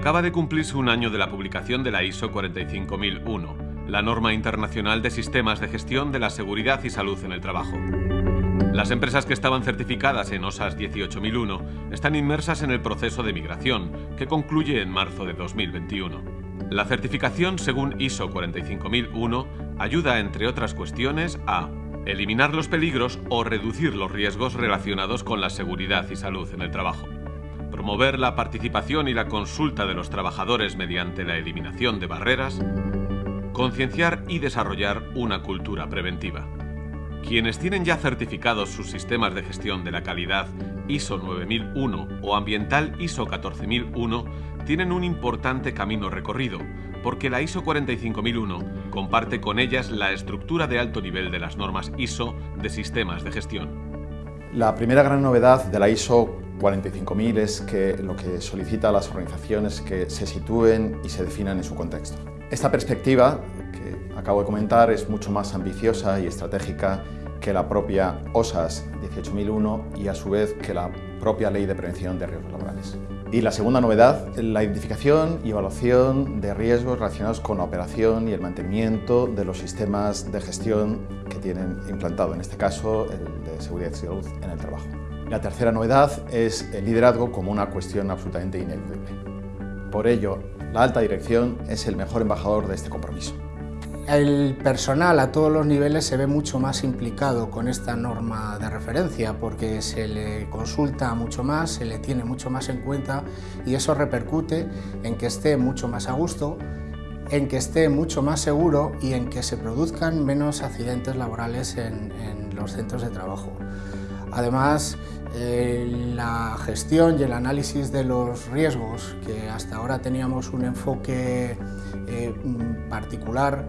Acaba de cumplirse un año de la publicación de la ISO 45001, la norma internacional de sistemas de gestión de la seguridad y salud en el trabajo. Las empresas que estaban certificadas en OSAS 18001 están inmersas en el proceso de migración, que concluye en marzo de 2021. La certificación según ISO 45001 ayuda, entre otras cuestiones, a eliminar los peligros o reducir los riesgos relacionados con la seguridad y salud en el trabajo, promover la participación y la consulta de los trabajadores mediante la eliminación de barreras, concienciar y desarrollar una cultura preventiva. Quienes tienen ya certificados sus sistemas de gestión de la calidad ISO 9001 o ambiental ISO 14001 tienen un importante camino recorrido, porque la ISO 45001 comparte con ellas la estructura de alto nivel de las normas ISO de sistemas de gestión. La primera gran novedad de la ISO 45.000 es que lo que solicita a las organizaciones que se sitúen y se definan en su contexto. Esta perspectiva que acabo de comentar es mucho más ambiciosa y estratégica que la propia OSAS 18001 y a su vez que la propia Ley de Prevención de Riesgos Laborales. Y la segunda novedad, la identificación y evaluación de riesgos relacionados con la operación y el mantenimiento de los sistemas de gestión que tienen implantado, en este caso el de seguridad y salud en el trabajo. La tercera novedad es el liderazgo como una cuestión absolutamente ineludible. Por ello, la alta dirección es el mejor embajador de este compromiso. El personal a todos los niveles se ve mucho más implicado con esta norma de referencia porque se le consulta mucho más, se le tiene mucho más en cuenta y eso repercute en que esté mucho más a gusto, en que esté mucho más seguro y en que se produzcan menos accidentes laborales en, los centros de trabajo. Además, eh, la gestión y el análisis de los riesgos, que hasta ahora teníamos un enfoque eh, particular,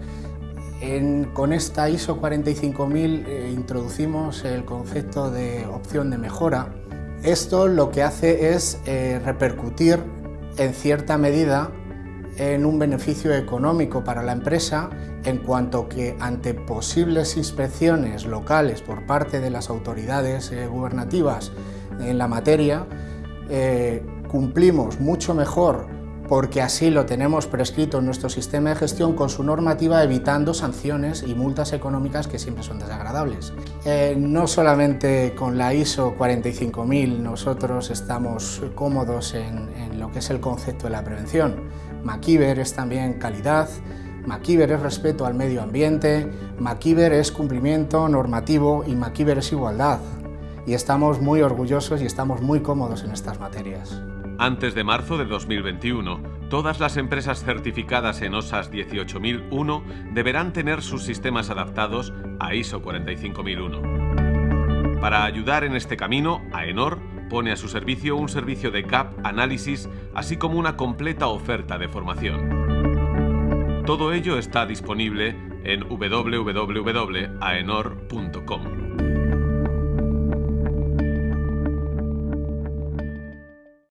con esta ISO 45000 eh, introducimos el concepto de opción de mejora. Esto lo que hace es repercutir en cierta medida en un beneficio económico para la empresa en cuanto que ante posibles inspecciones locales por parte de las autoridades eh, gubernativas en la materia, cumplimos mucho mejor porque así lo tenemos prescrito en nuestro sistema de gestión con su normativa evitando sanciones y multas económicas que siempre son desagradables. Eh, no solamente con la ISO 45000 nosotros estamos cómodos en, lo que es el concepto de la prevención. MacIver es también calidad, MacIver es respeto al medio ambiente, MacIver es cumplimiento normativo y MacIver es igualdad. Y estamos muy orgullosos y estamos muy cómodos en estas materias. Antes de marzo de 2021, todas las empresas certificadas en OSAS 18001 deberán tener sus sistemas adaptados a ISO 45001. Para ayudar en este camino, AENOR pone a su servicio un servicio de CAP análisis, así como una completa oferta de formación. Todo ello está disponible en www.aenor.com.